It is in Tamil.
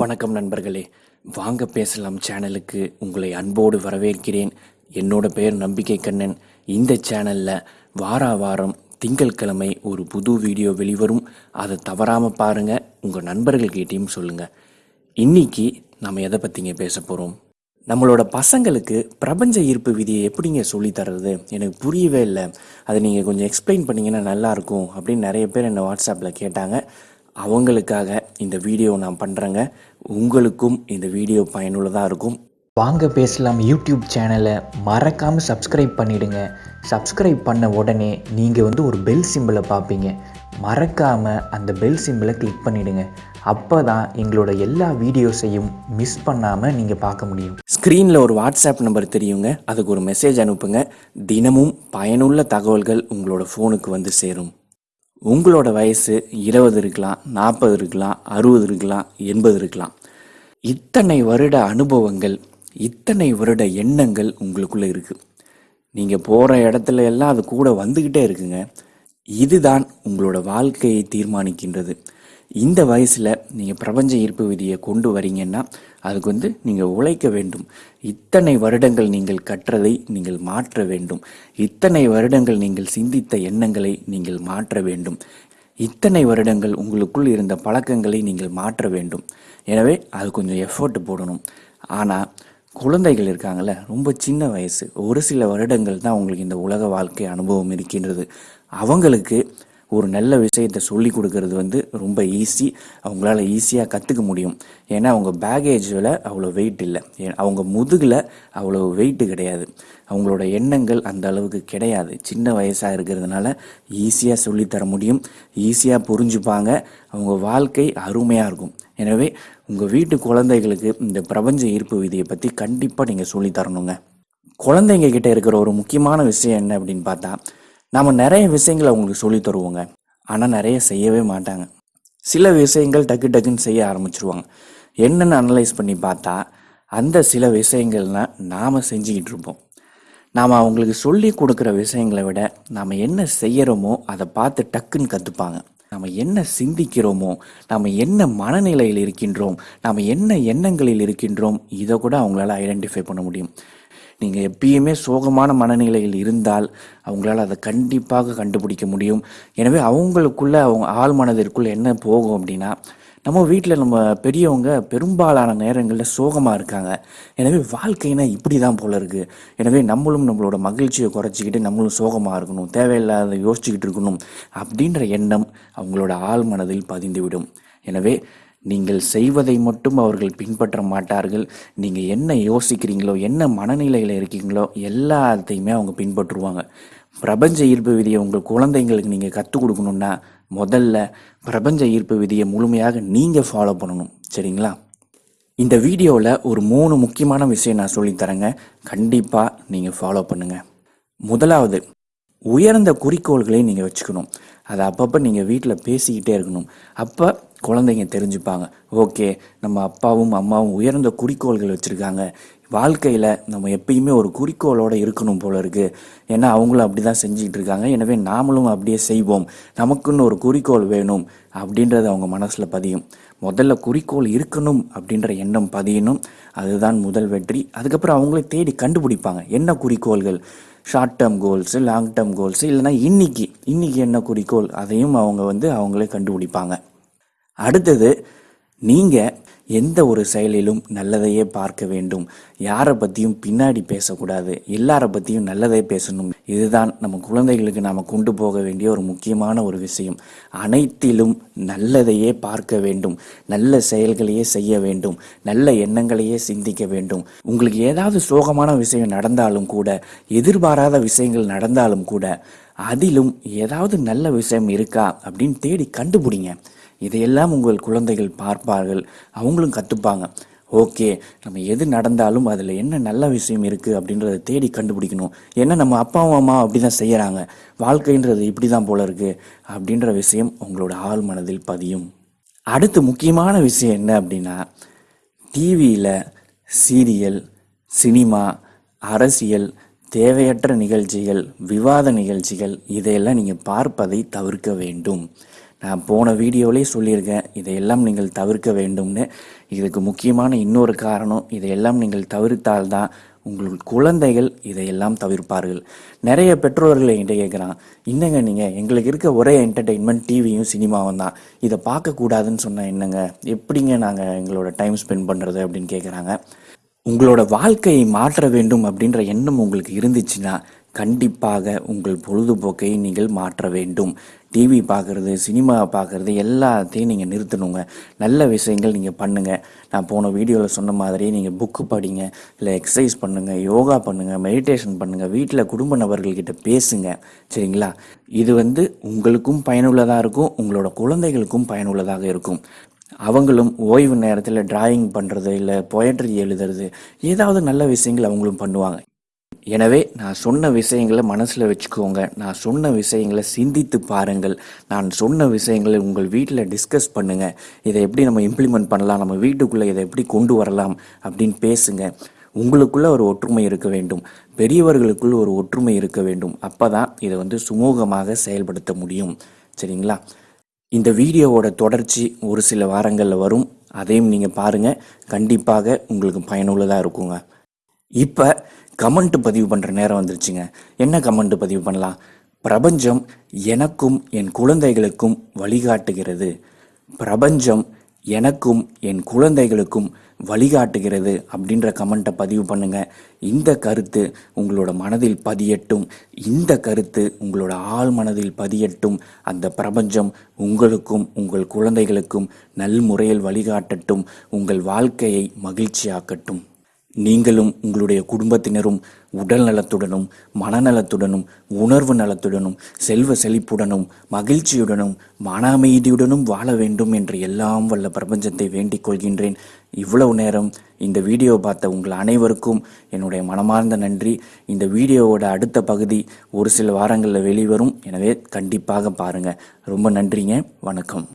வணக்கம் நண்பர்களே. வாங்க பேசலாம் சேனலுக்கு. உங்களை அன்போடு வரவேற்கிறேன். என்னோட பெயர் நம்பிக்கை கண்ணன். இந்த சேனலில் வாரா வாரம் திங்கட்கிழமை ஒரு புது வீடியோ வெளிவரும். அதை தவறாமல் பாருங்கள் உங்கள் நண்பர்கள்கிட்டையும் சொல்லுங்கள் இன்னைக்கு நம்ம எதை பற்றிங்க பேச போகிறோம் நம்மளோட பசங்களுக்கு பிரபஞ்ச ஈர்ப்பு விதியை எப்படிங்க சொல்லி தர்றது? எனக்கு புரியவே இல்லை. அதை நீங்கள் கொஞ்சம் எக்ஸ்பிளைன் பண்ணிங்கன்னா நல்லாயிருக்கும் அப்படின்னு நிறைய பேர் என்னை வாட்ஸ்அப்பில் கேட்டாங்க. அவங்களுக்காக இந்த வீடியோ நான் பண்ணுறேங்க உங்களுக்கும் இந்த வீடியோ பயனுள்ளதாக இருக்கும். வாங்க பேசலாம் யூடியூப் சேனலை. மறக்காமல் சப்ஸ்கிரைப் பண்ணிடுங்க. சப்ஸ்கிரைப் பண்ண உடனே நீங்கள் வந்து ஒரு பெல் சிம்பிளை பார்ப்பீங்க. மறக்காமல் அந்த பெல் சிம்பிளை கிளிக் பண்ணிடுங்க. அப்போ தான் எங்களோட எல்லா வீடியோஸையும் மிஸ் பண்ணாமல் நீங்கள் பார்க்க முடியும். ஸ்க்ரீனில் ஒரு வாட்ஸ்அப் நம்பர் தெரியுங்க. அதுக்கு ஒரு மெசேஜ் அனுப்புங்க. தினமும் பயனுள்ள தகவல்கள் உங்களோட ஃபோனுக்கு வந்து சேரும். உங்களோட வயசு இருபது இருக்கலாம் நாற்பது இருக்கலாம் அறுபது இருக்கலாம் எண்பது இருக்கலாம். இத்தனை வருட அனுபவங்கள் இத்தனை வருட எண்ணங்கள் உங்களுக்குள்ளே இருக்குது நீங்கள் போகிற இடத்துல எல்லாம் அது கூட வந்துக்கிட்டே இருக்குங்க. இதுதான் உங்களோட வாழ்க்கையை தீர்மானிக்கின்றது. இந்த வயசில் நீங்கள் பிரபஞ்ச ஈர்ப்பு விதியை கொண்டு வரீங்கன்னா அதுக்கு வந்து நீங்கள் உழைக்க வேண்டும். இத்தனை வருடங்கள் நீங்கள் கற்றதை நீங்கள் மாற்ற வேண்டும். இத்தனை வருடங்கள் நீங்கள் சிந்தித்த எண்ணங்களை நீங்கள் மாற்ற வேண்டும். இத்தனை வருடங்கள் உங்களுக்குள் இருந்த பழக்கங்களை நீங்கள் மாற்ற வேண்டும். எனவே அது கொஞ்சம் எஃபோர்ட் போடணும். ஆனால் குழந்தைகள் இருக்காங்கல்ல ரொம்ப சின்ன வயசு. ஒரு சில வருடங்கள் தான் அவங்களுக்கு இந்த உலக வாழ்க்கை அனுபவம் இருக்கின்றது. அவங்களுக்கு ஒரு நல்ல விஷயத்தை சொல்லி கொடுக்கறது வந்து ரொம்ப ஈஸி அவங்களால ஈஸியாக கற்றுக்க முடியும். ஏன்னா அவங்க பேகேஜில் அவ்வளோ வெயிட் இல்லை. ஏ- அவங்க முதுகில் அவ்வளோ வெயிட்டு கிடையாது. அவங்களோட எண்ணங்கள் அந்த அளவுக்கு கிடையாது. சின்ன வயசாக இருக்கிறதுனால ஈஸியாக சொல்லித்தர முடியும். ஈஸியாக புரிஞ்சுப்பாங்க. அவங்க வாழ்க்கை அருமையாக இருக்கும். எனவே உங்கள் வீட்டு குழந்தைகளுக்கு இந்த பிரபஞ்ச ஈர்ப்பு விதியை பற்றி கண்டிப்பாக நீங்கள் சொல்லித்தரணுங்க குழந்தைங்க கிட்ட இருக்கிற ஒரு முக்கியமான விஷயம் என்ன அப்படின்னு பார்த்தா நாம் நிறைய விஷயங்களை அவங்களுக்கு சொல்லி தருவோங்க. ஆனால் நிறைய செய்யவே மாட்டாங்க. சில விஷயங்கள் டக்கு டக்குன்னு செய்ய ஆரம்பிச்சிருவாங்க. என்னென்னு அனலைஸ் பண்ணி பார்த்தா அந்த சில விஷயங்கள்லாம் நாம் செஞ்சுக்கிட்டு இருப்போம். நாம் அவங்களுக்கு சொல்லி கொடுக்குற விஷயங்களை விட நாம் என்ன செய்கிறோமோ அதை பார்த்து டக்குன்னு கற்றுப்பாங்க நம்ம என்ன சிந்திக்கிறோமோ நாம் என்ன மனநிலையில் இருக்கின்றோம் நாம் என்ன எண்ணங்களில் இருக்கின்றோம் இதை கூட அவங்களால ஐடென்டிஃபை பண்ண முடியும். நீங்கள் எப்பயுமே சோகமான மனநிலையில் இருந்தால் அவங்களால அதை கண்டிப்பாக கண்டுபிடிக்க முடியும். எனவே அவங்களுக்குள்ள அவங்க ஆள் மனதிற்குள்ள என்ன போகும் அப்படின்னா நம்ம வீட்டில் நம்ம பெரியவங்க பெரும்பாலான நேரங்களில் சோகமாக இருக்காங்க. எனவே வாழ்க்கைனா இப்படி தான் போல இருக்குது எனவே நம்மளும் நம்மளோட மகிழ்ச்சியை குறைச்சிக்கிட்டு நம்மளும் சோகமாக இருக்கணும் தேவையில்லாத யோசிச்சுக்கிட்டு இருக்கணும் அப்படின்ற எண்ணம் அவங்களோட ஆள் மனதில் பதிந்துவிடும். எனவே நீங்கள் செய்வதை மட்டும் அவர்கள் பின்பற்ற மாட்டார்கள். நீங்கள் என்ன யோசிக்கிறீங்களோ என்ன மனநிலையில் இருக்கீங்களோ எல்லாத்தையுமே அவங்க பின்பற்றுவாங்க. பிரபஞ்ச ஈர்ப்பு விதியை உங்கள் குழந்தைங்களுக்கு நீங்கள் கற்றுக் கொடுக்கணுன்னா முதல்ல பிரபஞ்ச ஈர்ப்பு விதியை முழுமையாக நீங்கள் ஃபாலோ பண்ணணும். சரிங்களா? இந்த வீடியோவில் ஒரு மூணு முக்கியமான விஷயம் நான் சொல்லித் தரேங்க. கண்டிப்பாக நீங்கள் ஃபாலோ பண்ணுங்கள் முதலாவது உயர்ந்த குறிக்கோள்களை நீங்கள் வச்சுக்கணும். அதை அப்பப்போ நீங்கள் வீட்டில் பேசிக்கிட்டே இருக்கணும். அப்போ குழந்தைங்க தெரிஞ்சுப்பாங்க. ஓகே நம்ம அப்பாவும் அம்மாவும் உயர்ந்த குறிக்கோள்கள் வச்சுருக்காங்க. வாழ்க்கையில் நம்ம எப்பயுமே ஒரு குறிக்கோளோடு இருக்கணும் போல இருக்குது ஏன்னா அவங்களும் அப்படி தான் செஞ்சுக்கிட்டு இருக்காங்க. எனவே நாமளும் அப்படியே செய்வோம். நமக்குன்னு ஒரு குறிக்கோள் வேணும் அப்படின்றது அவங்க மனசில் பதியும். முதல்ல குறிக்கோள் இருக்கணும் அப்படின்ற எண்ணம் பதியணும். அதுதான் முதல் வெற்றி. அதுக்கப்புறம் அவங்களே தேடி கண்டுபிடிப்பாங்க. என்ன குறிக்கோள்கள்? Short term goals long term goals இல்லைன்னா இன்னைக்கு இன்னைக்கு என்ன குறிக்கோள்? அதையும் அவங்க வந்து அவங்களே கண்டுபிடிப்பாங்க. அடுத்தது நீங்கள் எந்த ஒரு செயலிலும் நல்லதையே பார்க்க வேண்டும். யாரை பற்றியும் பின்னாடி பேசக்கூடாது. எல்லாரை பற்றியும் நல்லதே பேசணும். இதுதான் நம்ம குழந்தைகளுக்கு நாம் கொண்டு போக வேண்டிய ஒரு முக்கியமான ஒரு விஷயம். அனைத்திலும் நல்லதையே பார்க்க வேண்டும். நல்ல செயல்களையே செய்ய வேண்டும். நல்ல எண்ணங்களையே சிந்திக்க வேண்டும். உங்களுக்கு ஏதாவது சோகமான விஷயம் நடந்தாலும் கூட எதிர்பாராத விஷயங்கள் நடந்தாலும் கூட அதிலும் ஏதாவது நல்ல விஷயம் இருக்கா அப்படின்னு தேடி கண்டுபிடிங்க. இதையெல்லாம் உங்கள் குழந்தைகள் பார்ப்பார்கள் அவங்களும் கற்றுப்பாங்க ஓகே நம்ம எது நடந்தாலும் அதில் என்ன நல்ல விஷயம் இருக்குது அப்படின்றத தேடி கண்டுபிடிக்கணும். ஏன்னா நம்ம அப்பாவும் அம்மா அப்படி தான் செய்கிறாங்க வாழ்க்கைன்றது இப்படி தான் போல இருக்குது அப்படின்ற விஷயம் உங்களோட ஆழ் மனதில் பதியும். அடுத்து முக்கியமான விஷயம் என்ன அப்படின்னா டிவியில் சீரியல் சினிமா அரசியல் தேவையற்ற நிகழ்ச்சிகள் விவாத நிகழ்ச்சிகள் இதையெல்லாம் நீங்கள் பார்ப்பதை தவிர்க்க வேண்டும். நான் போன வீடியோவிலே சொல்லியிருக்கேன் இதையெல்லாம் நீங்கள் தவிர்க்க வேண்டும்னு. இதுக்கு முக்கியமான இன்னொரு காரணம் இதையெல்லாம் நீங்கள் தவிர்த்தால்தான் உங்கள் குழந்தைகள் இதையெல்லாம் தவிர்ப்பார்கள். நிறைய பெற்றோர்கள் என்கிட்ட கேட்குறான் என்னங்க நீங்கள் எங்களுக்கு இருக்க ஒரே என்டர்டெயின்மெண்ட் டிவியும் சினிமாவும் தான். இதை பார்க்கக்கூடாதுன்னு சொன்னால் என்னங்க? எப்படிங்க நாங்கள் எங்களோட டைம் ஸ்பெண்ட் பண்ணுறது அப்படின்னு கேட்குறாங்க. உங்களோட வாழ்க்கையை மாற்ற வேண்டும் அப்படின்ற எண்ணம் உங்களுக்கு இருந்துச்சுன்னா கண்டிப்பாக உங்கள் பொழுதுபோக்கை நீங்கள் மாற்ற வேண்டும். டிவி பார்க்குறது சினிமா பார்க்குறது எல்லாத்தையும் நீங்கள் நிறுத்தணுங்க. நல்ல விஷயங்கள் நீங்கள் பண்ணுங்கள் நான் போன வீடியோவில் சொன்ன மாதிரி நீங்கள் புக்கு படிங்க இல்லை எக்ஸசைஸ் பண்ணுங்கள் யோகா பண்ணுங்கள் மெடிடேஷன் பண்ணுங்கள் வீட்டில் குடும்ப நபர்கள்கிட்ட பேசுங்க. சரிங்களா? இது வந்து உங்களுக்கும் பயனுள்ளதாக இருக்கும் உங்களோட குழந்தைகளுக்கும் பயனுள்ளதாக இருக்கும். அவங்களும் ஓய்வு நேரத்தில் டிராயிங் பண்ணுறது இல்லை பொயட்ரி எழுதுறது ஏதாவது நல்ல விஷயங்கள் அவங்களும் பண்ணுவாங்க. எனவே நான் சொன்ன விஷயங்களை மனசில் வச்சுக்கோங்க. நான் சொன்ன விஷயங்களை சிந்தித்து பாருங்கள். நான் சொன்ன விஷயங்களை உங்கள் வீட்டில் டிஸ்கஸ் பண்ணுங்கள் இதை எப்படி நம்ம இம்ப்ளிமெண்ட் பண்ணலாம்? நம்ம வீட்டுக்குள்ளே இதை எப்படி கொண்டு வரலாம்? அப்படின்னு பேசுங்க. உங்களுக்குள்ள ஒரு ஒற்றுமை இருக்க வேண்டும். பெரியவர்களுக்குள் ஒரு ஒற்றுமை இருக்க வேண்டும். அப்போ தான் இதை வந்து சுமூகமாக செயல்படுத்த முடியும். சரிங்களா? இந்த வீடியோவோட தொடர்ச்சி ஒரு சில வாரங்களில் வரும். அதையும் நீங்கள் பாருங்கள் கண்டிப்பாக உங்களுக்கு பயனுள்ளதாக இருக்குங்க. இப்போ கமெண்ட் பதிவு பண்ணுற நேரம் வந்துருச்சுங்க. என்ன கமெண்ட் பதிவு பண்ணலாம்? பிரபஞ்சம் எனக்கும் என் குழந்தைகளுக்கும் வழிகாட்டுகிறது. பிரபஞ்சம் எனக்கும் என் குழந்தைகளுக்கும் வழிகாட்டுகிறது அப்படின்ற கமெண்ட்டை பதிவு பண்ணுங்க. இந்த கருத்து உங்களோட மனதில் பதியட்டும். இந்த கருத்து உங்களோட ஆள் மனதில் பதியட்டும். அந்த பிரபஞ்சம் உங்களுக்கும் உங்கள் குழந்தைகளுக்கும் நல்முறையில் வழிகாட்டட்டும். உங்கள் வாழ்க்கையை மகிழ்ச்சியாக்கட்டும். நீங்களும் உங்களுடைய குடும்பத்தினரும் உடல் நலத்துடனும் மனநலத்துடனும் உணர்வு நலத்துடனும் செல்வ செழிப்புடனும் மகிழ்ச்சியுடனும் மன அமைதியுடனும் வாழ வேண்டும் என்று எல்லாம் வல்ல பிரபஞ்சத்தை வேண்டிக் கொள்கின்றேன். இவ்வளவு நேரம் இந்த வீடியோ பார்த்த உங்கள் அனைவருக்கும் என்னுடைய மனமார்ந்த நன்றி. இந்த வீடியோவோட அடுத்த பகுதி ஒரு சில வாரங்களில் வெளிவரும். எனவே கண்டிப்பாக பாருங்கள் ரொம்ப நன்றிங்க. வணக்கம்.